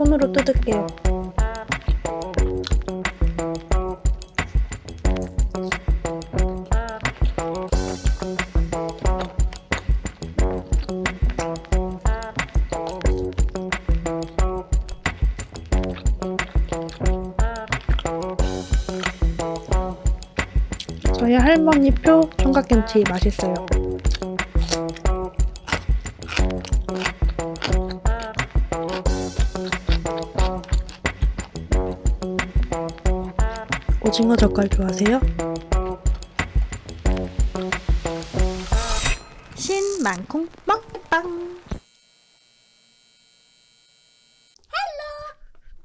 손으로 뜯을게요. 저희 할머니 표 총각김치 맛있어요. 오징어 젓갈 좋아하세요? 신만콩 먹방.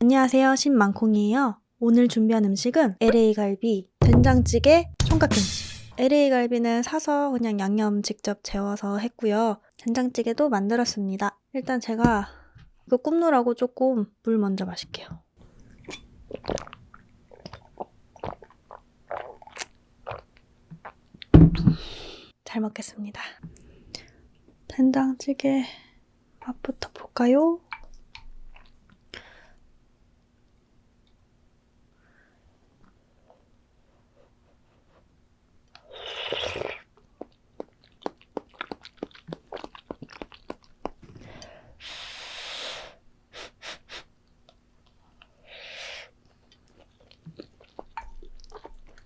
안녕하세요. 신만콩이에요. 오늘 준비한 음식은 LA 갈비, 된장찌개, 총각김치. LA 갈비는 사서 그냥 양념 직접 재워서 했고요. 된장찌개도 만들었습니다. 일단 제가 이거 굽느라고 조금 물 먼저 마실게요 잘 먹겠습니다. 된장찌개 맛부터 볼까요?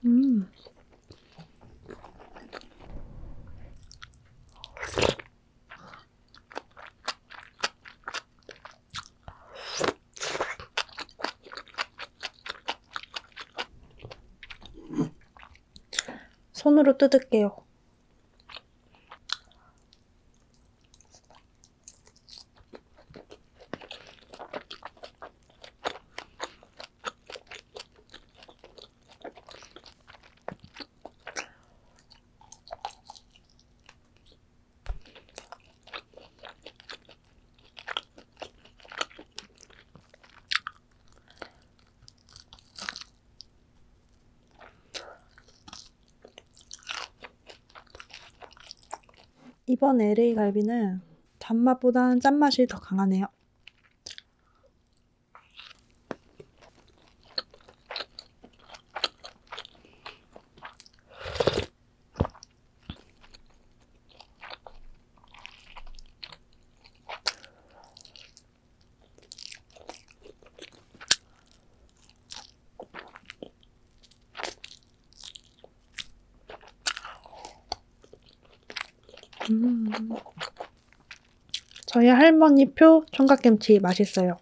음. 손으로 뜯을게요. 이번 LA 갈비는 단맛보다는 짠맛이 더 강하네요. 음. 저희 할머니 표 총각김치 맛있어요.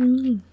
음.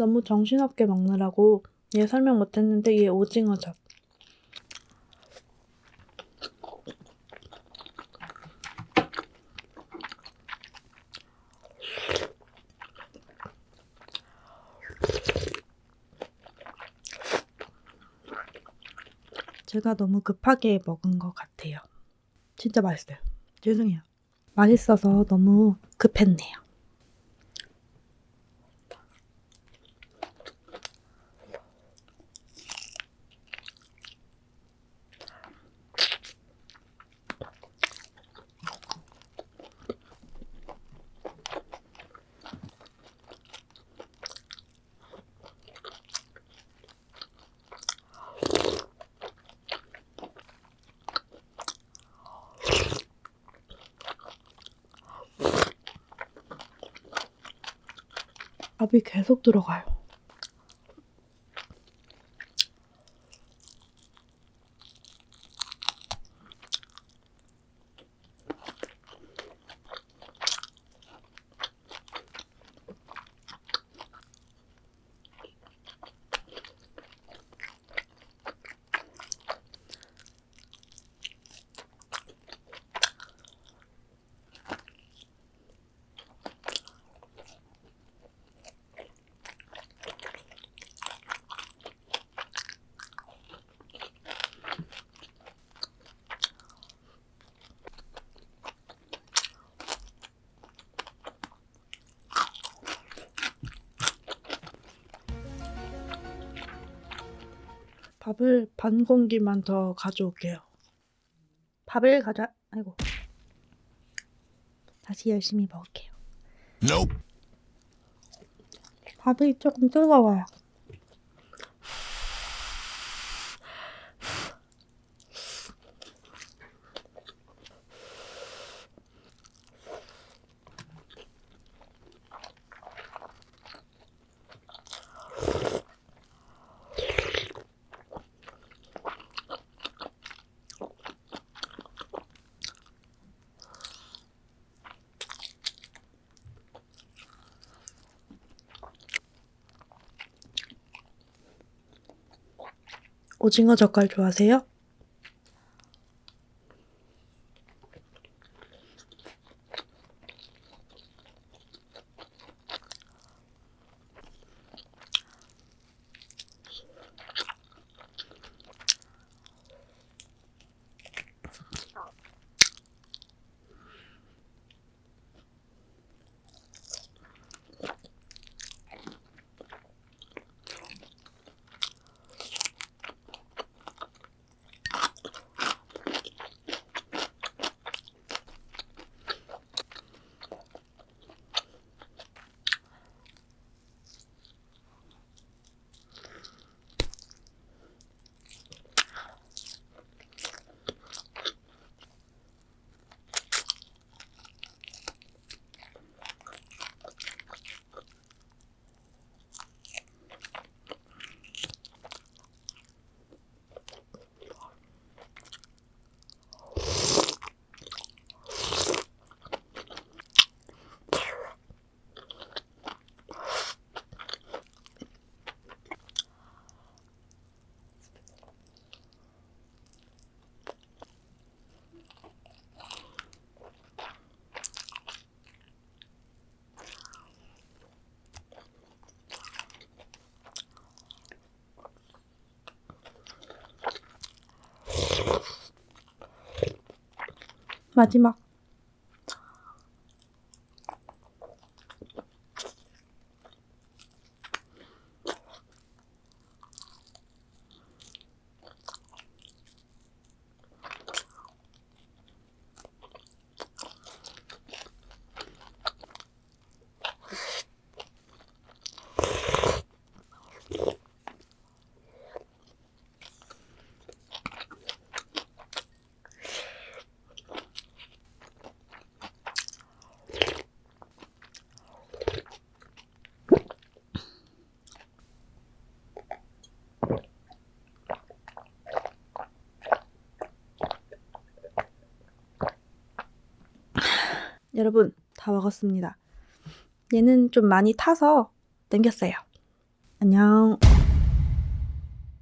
너무 정신없게 먹느라고 얘 설명 못했는데 얘 오징어젓. 제가 너무 급하게 먹은 것 같아요. 진짜 맛있어요. 죄송해요. 맛있어서 너무 급했네요. 밥이 계속 들어가요. 밥을 반 공기만 더 가져올게요. 밥을 가져, 아이고. 다시 열심히 먹을게요. Nope. 밥이 조금 뜨거워요. 오징어 젓갈 좋아하세요? 마 여러분, 다 먹었습니다. 얘는 좀 많이 타서 남겼어요. 안녕.